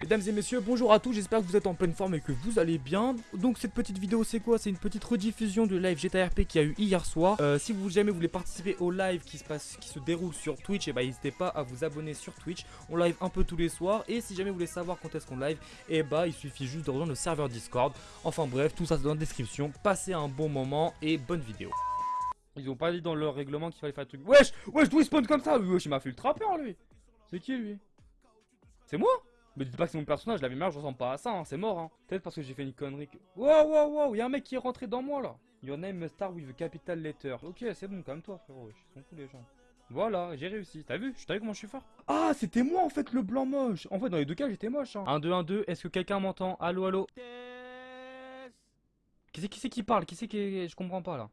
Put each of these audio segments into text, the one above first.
Mesdames et messieurs, bonjour à tous, j'espère que vous êtes en pleine forme et que vous allez bien. Donc cette petite vidéo c'est quoi? C'est une petite rediffusion du live GTA RP qui a eu hier soir. Euh, si vous jamais voulez participer au live qui se passe, qui se déroule sur Twitch, et bah n'hésitez pas à vous abonner sur Twitch. On live un peu tous les soirs et si jamais vous voulez savoir quand est-ce qu'on live, et bah il suffit juste de rejoindre le serveur Discord. Enfin bref, tout ça c'est dans la description. Passez un bon moment et bonne vidéo. Ils ont pas dit dans leur règlement qu'il fallait faire un truc. Wesh, wesh, d'où il spawn comme ça? Wesh, il m'a fait le trappeur lui. C'est qui lui? C'est moi? Mais dites pas que c'est mon personnage, la vie je ressemble pas à ça, hein, c'est mort. Hein. Peut-être parce que j'ai fait une connerie. Que... Wow, wow, wow, y'a un mec qui est rentré dans moi là. Your name star with the capital letter. Ok, c'est bon, comme toi, frérot. Ils sont tous les gens. Voilà, j'ai réussi. T'as vu? T'as vu comment je suis fort? Ah, c'était moi en fait le blanc moche. En fait, dans les deux cas, j'étais moche. Hein. 1, 2, 1, 2. Est-ce que quelqu'un m'entend? Allô, allô? Qui c'est qui, qui parle? Qui c'est qui. Je comprends pas là.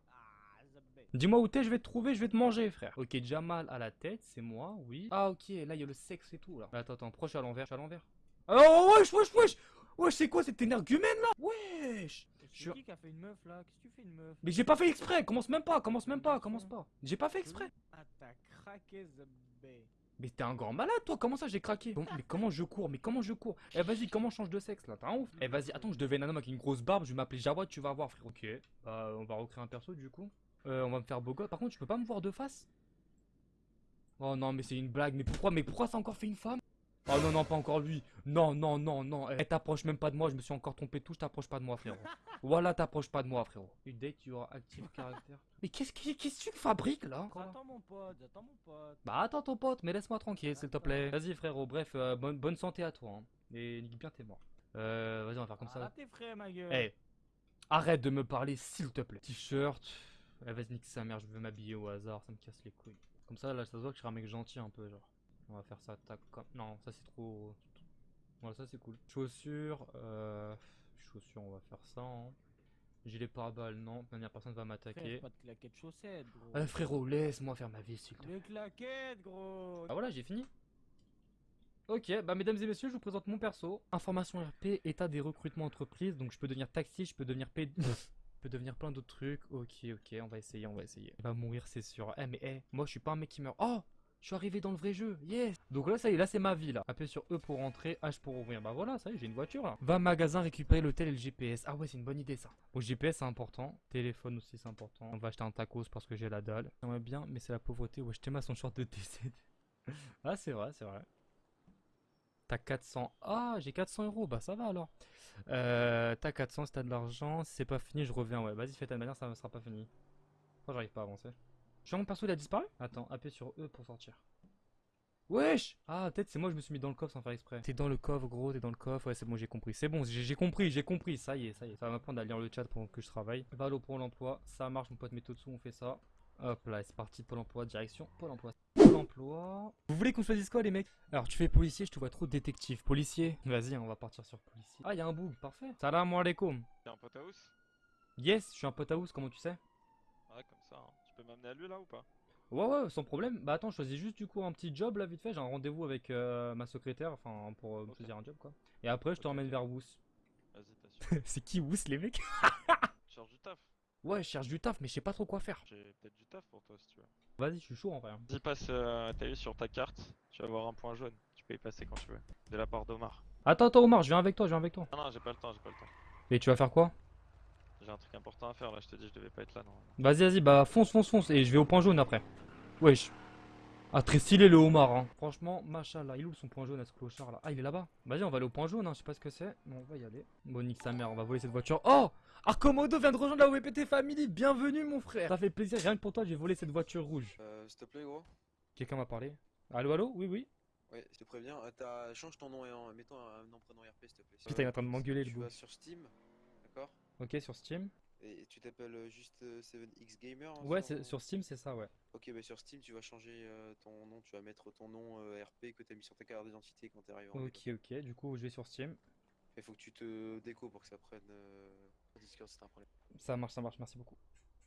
Dis-moi où t'es, je vais te trouver, je vais te manger, frère. Ok, Jamal à la tête, c'est moi, oui. Ah, ok, là, il y a le sexe et tout, là. Attends, attends, proche à l'envers, à l'envers. Oh, wesh, wesh, wesh. Wesh, c'est quoi cette énergumène, là? Wesh. C'est qui qui a fait une meuf, là? Qu'est-ce que tu fais, une meuf? Mais j'ai pas fait exprès, commence même pas, commence même pas, commence pas. J'ai pas fait exprès. Ah, t'as craqué, mais t'es un grand malade toi, comment ça j'ai craqué? Mais comment je cours? Mais comment je cours? Eh vas-y, comment change de sexe là? T'as un ouf. Eh vas-y, attends, je devais un homme avec une grosse barbe, je vais m'appeler Jawad, tu vas voir frère. Ok, bah on va recréer un perso du coup. Euh, on va me faire beau gosse. Par contre, tu peux pas me voir de face? Oh non, mais c'est une blague. Mais pourquoi Mais pourquoi ça a encore fait une femme? Oh non, non, pas encore lui. Non, non, non, non. Eh, t'approches même pas de moi. Je me suis encore trompé tout. Je t'approche pas de moi, frérot. voilà, t'approches pas de moi, frérot. Dès que tu auras active caractère. Mais qu'est-ce que qu'est-ce que tu fabriques là Attends mon pote, attends mon pote. Bah attends ton pote, mais laisse-moi tranquille, s'il te plaît. Vas-y, frérot. Bref, euh, bonne, bonne santé à toi. Hein. Et nique bien tes morts. Euh, vas-y, on va faire comme ça. tes frais, ma gueule. Eh, arrête de me parler, s'il te plaît. T-shirt. Eh, vas-y, nique sa mère. Je veux m'habiller au hasard. Ça me casse les couilles. Comme ça, là, ça se voit que je suis un mec gentil un peu, genre. On va faire ça, tac, comme... Non, ça c'est trop... Voilà, ça c'est cool. Chaussures, euh... Chaussures, on va faire ça, hein. Gilet pare-balles, non, manière personne va m'attaquer. pas de claquettes chaussettes, gros. Eh, frérot, laisse-moi faire ma vie, s'il te plaît. Les claquettes, gros. Ah voilà, j'ai fini. Ok, bah mesdames et messieurs, je vous présente mon perso. Information RP, état des recrutements entreprises. Donc je peux devenir taxi, je peux devenir P... je peux devenir plein d'autres trucs. Ok, ok, on va essayer, on va essayer. Il va mourir, c'est sûr. Eh, mais eh, moi je suis pas un mec qui meurt. Oh je suis arrivé dans le vrai jeu, yes Donc là, ça y est, là c'est ma vie là. Appuyez sur E pour rentrer, H pour ouvrir. Bah voilà, ça y est, j'ai une voiture là. Va magasin récupérer l'hôtel et le GPS. Ah ouais, c'est une bonne idée ça. Bon, GPS c'est important. Téléphone aussi c'est important. On va acheter un tacos parce que j'ai la dalle. J'aimerais bien, mais c'est la pauvreté. Ouais, je ma son short de TC. ah, c'est vrai, c'est vrai. T'as 400. Ah, j'ai 400 euros. Bah ça va alors. Euh, t'as 400 si t'as de l'argent. Si c'est pas fini, je reviens. Ouais, vas-y, fais ta manière, ça ne sera pas fini. Pourquoi j'arrive pas à avancer mon perso il a disparu Attends, appuyez sur E pour sortir. Wesh Ah, peut-être c'est moi je me suis mis dans le coffre sans faire exprès. T'es dans le coffre, gros, t'es dans le coffre. Ouais, c'est bon, j'ai compris. C'est bon, j'ai compris, j'ai compris. Ça y est, ça y est. Ça va m'apprendre à lire le chat pendant que je travaille. Valo pour l'emploi. Ça marche, mon pote dessous on fait ça. Hop là, c'est parti, Pôle emploi, direction Pôle emploi. Pôle emploi. Vous voulez qu'on choisisse quoi, les mecs? Alors, tu fais policier, je te vois trop détective. Policier? Vas-y, on va partir sur policier. Ah, il y a un bug, parfait. Salam alaikum. T'es un pote à house Yes, je suis un pote à house, comment tu sais? Ouais, comme ça. Hein. Tu peux m'amener à lui là ou pas? Ouais, ouais, sans problème. Bah attends, je choisis juste du coup un petit job là vite fait. J'ai un rendez-vous avec euh, ma secrétaire, enfin pour euh, choisir un job quoi. Et après, je te ramène vers Wous. Vas-y, t'assures. C'est qui Wous les mecs? Tu cherches du taf Ouais, je cherche du taf, mais je sais pas trop quoi faire. J'ai peut-être du taf pour toi si tu veux. Vas-y, je suis chaud en vrai. Hein. Vas-y, passe, euh, t'as vu sur ta carte, tu vas voir un point jaune. Tu peux y passer quand tu veux. De la part d'Omar. Attends, attends, Omar, je viens avec toi, je viens avec toi. Non, non, j'ai pas le temps, j'ai pas le temps. Et tu vas faire quoi? J'ai un truc important à faire là, je te dis, je devais pas être là, non. Vas-y, vas-y, bah fonce, fonce, fonce, et je vais au point jaune après. Wesh. Ah, très stylé le homard, hein. Franchement, machallah. Il est où son point jaune à ce clochard là? Ah, il est là-bas. Vas-y, on va aller au point jaune, hein. Je sais pas ce que c'est. Mais on va y aller. Bon, nique sa mère, on va voler cette voiture. Oh Arcomodo vient de rejoindre la WPT Family. Bienvenue, mon frère. Ça fait plaisir. Rien que pour toi, j'ai volé cette voiture rouge. Euh, s'il te plaît, gros. Quelqu'un m'a parlé. Allô, allô? Oui, oui. Ouais, je te préviens. Euh, change ton nom et en... mets-toi un nom, prénom RP, s'il te plaît. Putain, il est en train de m'engueuler, le Tu vas sur Steam, d'accord Ok, sur Steam. Et tu t'appelles euh, juste 7X euh, Gamer hein, Ouais, sur... Steam, c'est ça, ouais. Ok, bah sur Steam, tu vas changer euh, ton nom, tu vas mettre ton nom RP que t'as mis sur ta carte d'identité quand t'es arrivé en Ok, ok, du coup, je vais sur Steam. Il faut que tu te déco pour que ça prenne Discord, c'est un problème. Ça marche, ça marche, merci beaucoup.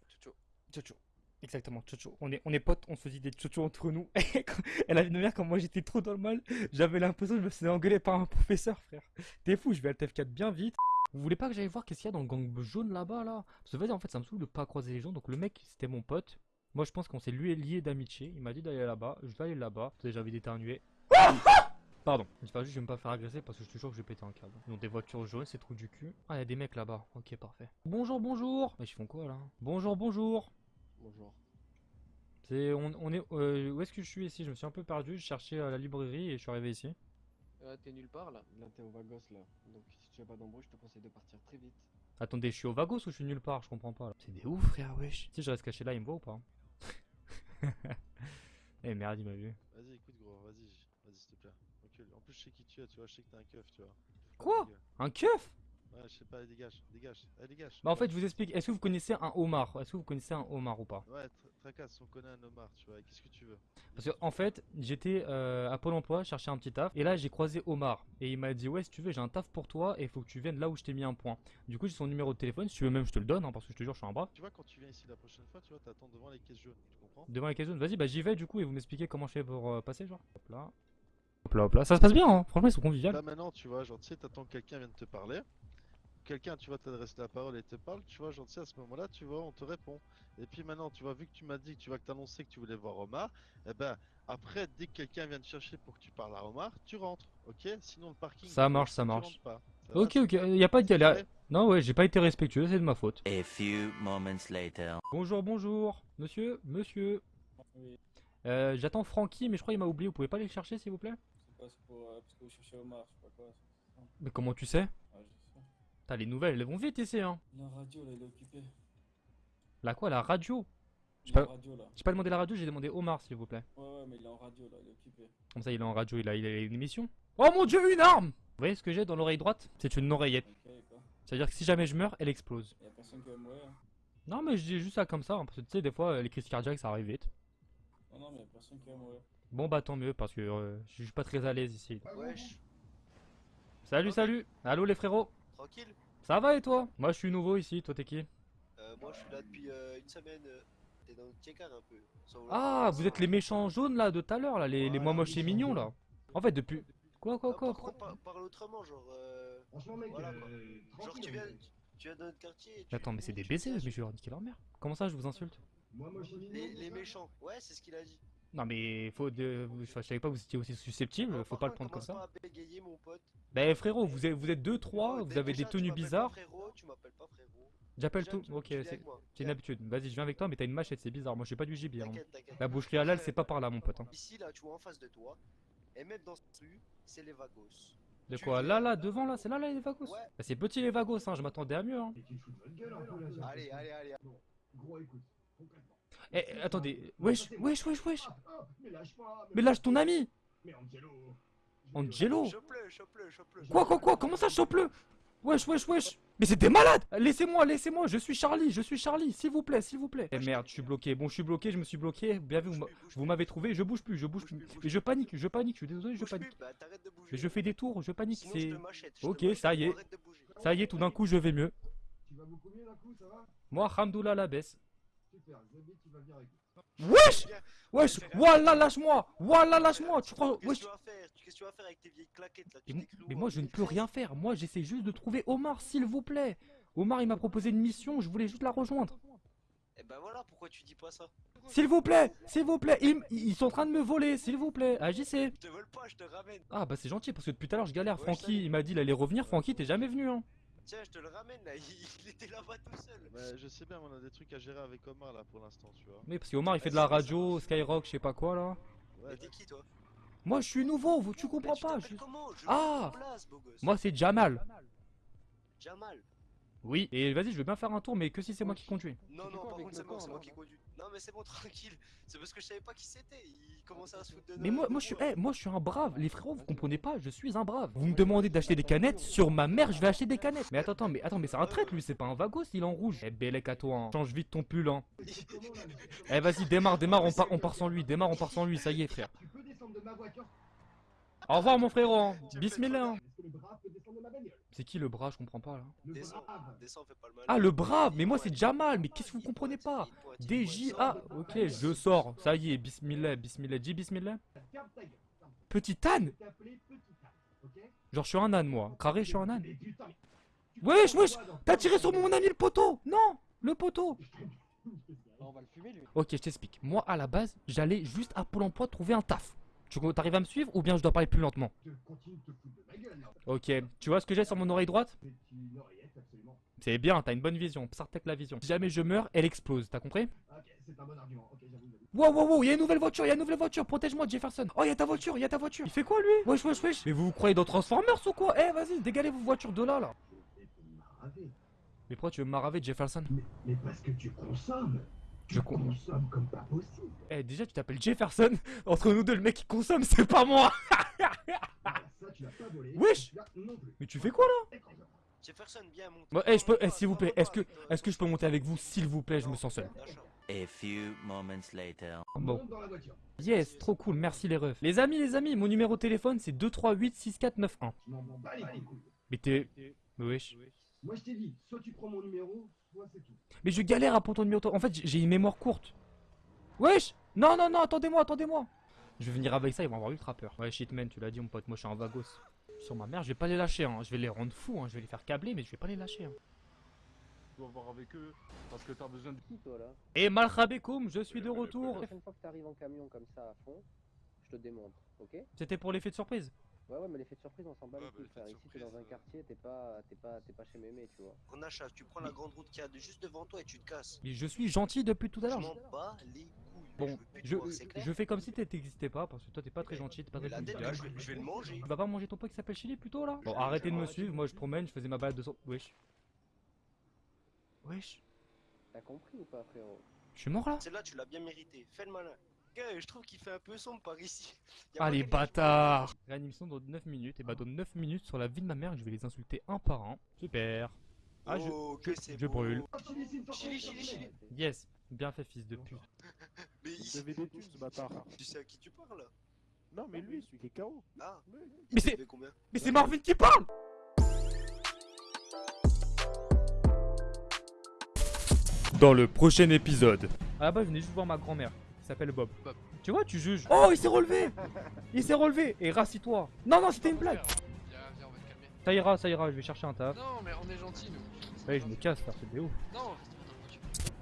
Tchotcho. Tchotcho. Exactement, Tchotcho. On est, on est potes, on se dit des Tchotcho entre nous. Elle a une mère quand moi j'étais trop dans le mal, j'avais l'impression que je me faisais engueuler par un professeur, frère. T'es fou, je vais à TF4 bien vite. Vous voulez pas que j'aille voir qu'est-ce qu'il y a dans le gang jaune là-bas là? Parce que vas-y en fait ça me saoule de pas croiser les gens. Donc le mec c'était mon pote. Moi je pense qu'on s'est lui lié d'amitié. Il m'a dit d'aller là-bas. Je vais aller là-bas. J'ai envie d'éternuer. Pardon. J'espère juste que je vais me pas faire agresser parce que je suis sûr que je vais péter un câble. Ils ont des voitures jaunes, c'est trop du cul. Ah, il y a des mecs là-bas. Ok, parfait. Bonjour, bonjour. Mais ils font quoi là? Bonjour, bonjour. Bonjour. C'est, on, on est, euh, où est-ce que je suis ici? Je me suis un peu perdu. Je cherchais euh, la librairie et je suis arrivé ici. Euh, t'es nulle part là Là t'es au Vagos là. Donc si tu as pas d'embrouille, je te conseille de partir très vite. Attendez, je suis au Vagos ou je suis nulle part? Je comprends pas là. C'est des ouf, frère, wesh. Si je reste caché là, il me voit ou pas Eh merde, il m'a vu. Vas-y, écoute, gros, vas-y, vas-y, s'il te plaît. Recule. En plus, je sais qui tu es, tu vois, je sais que t'es un keuf, tu vois. Quoi? Un keuf? Ouais, je sais pas, dégage, dégage, allez, dégage. Bah en fait, je vous explique. Est-ce que vous connaissez un homard Est-ce que vous connaissez un homard ou pas? Ouais, tra- tracasse, on connaît un homard, tu vois, qu'est-ce que tu veux? Parce que en fait, j'étais euh, à Pôle emploi, chercher un petit taf, et là j'ai croisé Omar, et il m'a dit ouais si tu veux j'ai un taf pour toi, et il faut que tu viennes là où je t'ai mis un point. Du coup j'ai son numéro de téléphone, si tu veux même je te le donne, hein, parce que je te jure je suis un brave. Tu vois, quand tu viens ici la prochaine fois, tu vois, t'attends devant les caisses jaunes, tu comprends? Devant la question, vas-y bah j'y vais du coup, et vous m'expliquez comment je fais pour euh, passer genre. Hop là. Hop là hop là, ça se passe bien hein, franchement ils sont conviviaux. Là maintenant, tu vois, genre, tu sais, t'attends que quelqu'un vienne te parler. Quelqu'un, tu vois, t'adresse la parole et te parle, tu vois, sais, à ce moment-là, tu vois, on te répond. Et puis maintenant, tu vois, vu que tu m'as dit que tu vas que t'annoncer que tu voulais voir Omar, eh ben, après, dès que quelqu'un vient te chercher pour que tu parles à Omar, tu rentres, ok? Sinon, le parking. Ça marche, ça marche. rentres pas. Ça va, Ok ok, y a pas de galère. Non ouais, j'ai pas été respectueux, c'est de ma faute. A few moments later. Bonjour bonjour, monsieur, monsieur. Oui, Euh, J'attends Francky, mais je crois qu'il m'a oublié, vous pouvez pas aller le chercher s'il vous plaît? C'est pas c'est pour, euh, parce que vous cherchez Omar, je sais pas quoi. Mais comment tu sais? T'as les nouvelles, elles vont vite ici hein. La radio là, il est occupé. La quoi, la radio? J'ai pas- pas demandé la radio, j'ai demandé Omar s'il vous plaît. Ouais, ouais, mais il est en radio là, il est occupé. Comme ça, il est en radio, il a, il a une émission. Oh mon dieu, une arme Vous voyez ce que j'ai dans l'oreille droite? C'est une oreillette. C'est-à-dire que si jamais je meurs, elle explose. Y'a personne qui va mourir. hein. Non, mais je dis juste ça comme ça, hein, parce que tu sais, des fois, les crises cardiaques, ça arrive vite. Non, non, mais y'a personne qui va mourir. Bon, bah tant mieux, parce que euh, je suis pas très à l'aise ici. Wesh, Salut, salut Allô les frérots? Tranquille Ça va et toi? Moi, je suis nouveau ici, toi t'es qui? Euh, Moi, je suis là depuis euh, une semaine. euh, T'es dans le tiécar un peu. Ah, vous êtes les méchants jaunes là de tout à l'heure, là, les, les moi moches et mignons là. En fait, depuis. Quoi, quoi, Ah, quoi, quoi parle autrement, genre. euh, Franchement, mec, Voilà, euh, Genre, tu viens, tu viens de notre quartier. et tu- Mais Attends, mais c'est des baisers, mais je vais leur niquer leur mère. Comment ça, je vous insulte? Moi, moi, je suis Les, mignon, les méchants, ouais, c'est ce qu'il a dit. Non, mais faut. De... je savais pas que vous étiez aussi susceptible, Non, faut pas le prendre comme ça. pas à bégayer, mon pote. Bah frérot, vous êtes, vous êtes deux, trois, vous avez des tenues bizarres. frérot, tu m'appelles pas frérot. J'appelle tout. Ok, c'est une habitude. Vas-y, je viens avec toi, mais t'as une machette, c'est bizarre. Moi, j'ai pas du gibier. hein. La boucherie halal, c'est pas par là, mon pote. hein. Ici, là, tu vois en face de toi. Et même dans cette rue, c'est les vagos. De quoi? Là, là, devant, là, c'est là, là, les vagos? Ouais. Bah, c'est petit, les vagos, hein. Je m'attendais à mieux, hein. Allez, allez, allez. Gros, écoute, concrètement. Eh, attendez. Wesh, wesh, wesh, wesh. Ah, ah, mais lâche pas Mais lâche ton ami. Mais Angelo Angelo. Quoi, quoi, quoi Comment ça, chope-le? Wesh, wesh, wesh Mais c'est des malades Laissez-moi, laissez-moi, je suis Charlie, je suis Charlie, s'il vous plaît, s'il vous plaît. Eh merde, je suis bloqué. Bon, je suis bloqué, je me suis bloqué. Bien vu, vous m'a- vous m'avez trouvé, je bouge plus, je bouge plus. Et je panique, je panique, je suis désolé, je panique. bah, t'arrêtes de bouger. Mais je fais des tours, je panique, c'est... Ok, ça y est. Ça y est, tout d'un coup, je vais mieux. Tu vas beaucoup mieux d'un coup, ça va? Moi, Hamdoullah la baisse. Super, Zabi, tu vas venir avec Wesh Wesh Wallah, lâche-moi Wallah, lâche-moi Tu crois... Qu'est-ce Wesh que tu vas faire? Qu'est-ce que tu vas faire avec tes vieilles claquettes là? Mais, moi, je ne peux 2013? rien faire. Moi, j'essaie juste de trouver Omar, s'il vous plaît. Omar, il m'a proposé une mission, je voulais juste la rejoindre. Eh ben voilà, pourquoi tu dis pas ça? S'il vous plaît S'il vous plaît ils, sont en train de me voler, s'il vous plaît Agissez Je te vole pas, je te ramène. Ah bah c'est gentil, parce que depuis tout à l'heure, je galère. Ouais, Francky, il m'a dit il allait revenir. Francky, t'es jamais venu, hein Tiens, je te le ramène là, il, était là-bas tout seul. Mais je sais bien, on a des trucs à gérer avec Omar là pour l'instant, tu vois. Mais parce que Omar, il fait de la radio, Skyrock, je sais pas quoi, là. Ouais, Mais t'es qui toi? Moi, je suis nouveau, vous- tu Mais comprends tu pas t'appelles je- comment? Je Ah veux une place, beau gosse. Moi, c'est Jamal. Jamal. Oui, et vas-y, je veux bien faire un tour, mais que si c'est moi qui conduis. Non, non, par contre, c'est moi, moi qui conduis. Non, mais c'est bon, tranquille. C'est parce que je savais pas qui c'était. Il commençait à se foutre de Mais moi, moi, je suis, moi. eh, moi, je suis un brave. Les frérots, vous comprenez pas, je suis un brave. Vous me demandez d'acheter des canettes, sur ma mère, je vais acheter des canettes. Mais attends, attends, mais attends, mais c'est un traître, lui, c'est pas un vagos, il est en rouge. Eh, Bélec à toi, hein. change vite ton pull, hein. Eh, vas-y, démarre, démarre, on part, on part sans lui, démarre, on part sans lui, ça y est, frère. Tu peux descendre de ma voiture Au revoir, mon frérot, hein. Bismillah. De ma bagnole C'est qui le bras, je comprends pas, là? Le Descends, brave descends, fais pas le mal. Ah, le brave, mais moi, c'est Jamal, mais qu'est-ce que vous comprenez pas DJA, pointe. ok, je sors, ça y est, bismillah, bismillah, dis bismillah. Petit âne Genre, je suis un âne, moi. Carré, je suis un âne. Wesh, wesh, T'as tiré sur mon ami le poteau Non Le poteau Ah, lui. Ok, je t'explique. Moi, à la base, j'allais juste à Pôle emploi trouver un taf. Tu t'arrives à me suivre ou bien je dois parler plus lentement? Ok, tu vois ce que j'ai sur mon oreille droite? C'est bien, t'as une bonne vision, Psartec la vision. Si jamais je meurs, elle explose, t'as compris? Ok, c'est un bon argument. Ok, j'avoue. Wow, wow, wow, y'a une nouvelle voiture, y'a une nouvelle voiture, protège-moi Jefferson. Oh, y'a ta voiture, y'a ta voiture. Il fait quoi lui? Wesh, wesh, wesh. Mais vous vous croyez dans Transformers ou quoi? Eh, vas-y, dégalez vos voitures de là, là. Mais pourquoi tu veux m'araver, Jefferson? Mais, mais parce que tu consommes. Je con- consommes comme pas possible. Eh, déjà, tu t'appelles Jefferson. Entre nous deux, le mec qui consomme, c'est pas moi. Wesh. Mais tu fais quoi là? Jefferson, bien monte. Bon, eh, je peux, eh, s'il vous plaît, est-ce que, est-ce que je peux monter avec vous, s'il vous plaît, je me sens seul. A few moments later. Bon. Yes, trop cool, merci les refs. Les amis, les amis, mon numéro de téléphone c'est 2386491. Je m'en bats les couilles. Mais t'es. Mais wesh. Moi, je t'ai dit, soit tu prends mon numéro, soit c'est tout. Mais je galère à prendre ton numéro. En fait, j'ai- j'ai une mémoire courte. Wesh Non, non, non, attendez-moi, attendez-moi. Je vais venir avec ça, ils vont avoir ultra peur. Ouais, shitman, tu l'as dit, mon pote, moi je suis un vagos. Sur ma mère, je vais pas les lâcher, hein. je vais les rendre fous, hein. je vais les faire câbler, mais je vais pas les lâcher. Hein. Tu dois voir avec eux parce que t'as besoin de. Qui toi là Et malchabekoum, je suis de retour. La prochaine fois que t'arrives en camion comme ça à fond, je te démonte, ok C'était pour l'effet de surprise. Ouais, ouais, mais l'effet de surprise, on s'en bat Ouais, les bah, couilles, frère. Ici, t'es dans un euh. quartier, t'es pas, t'es pas, t'es pas chez Mémé, tu vois. On achète, tu prends la grande route qu'il y a juste devant toi et tu te casses. Mais je suis gentil depuis tout à Je l'heure. m'en bats les couilles. Bon, je je, je fais comme si t'existais pas, parce que toi t'es pas très gentil, t'es pas très convivial. je vais, je vais le manger. Tu vas pas manger ton pote qui s'appelle Chili plutôt là? Bon, arrêtez de me suivre, moi je promène, je faisais ma balade de son. Wesh. Wesh. T'as compris ou pas, frérot? Je suis mort là? Celle-là, tu l'as bien mérité. Fais le malin. Gars, je trouve qu'il fait un peu sombre par ici. Ah les bâtards Réanimation dans 9 minutes, et bah dans 9 minutes sur la vie de ma mère, je vais les insulter un par un. Super. Ah, je- Oh, je- que c'est je beau. brûle. Chili, Chili, chili. Yes, bien fait fils de pute. Mais Il des thunes ce bâtard. tu sais à qui tu parles? Là Non, mais lui, celui qui est KO. Ah, Mais c'est- Mais c'est Marvin qui parle Dans le prochain épisode. La base, je venais juste voir ma grand-mère, qui s'appelle Bob. Tu vois, tu juges. Oh, il s'est relevé Il s'est relevé Et rassis-toi Non, non, c'était une blague Viens, viens, on va te calmer. Ça ira, ça ira, je vais chercher un taf. Non, mais on est gentils, nous. Ouais, je me casse, faire c'est des ouf. Non.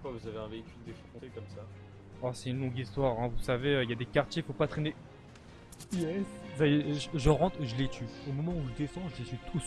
Pourquoi vous avez un véhicule défoncé comme ça? Oh, c'est une longue histoire, hein. vous savez, euh, il y a des quartiers, faut pas traîner. Yes Ça y est, je, je rentre, je les tue. Au moment où je descends, je les tue tous.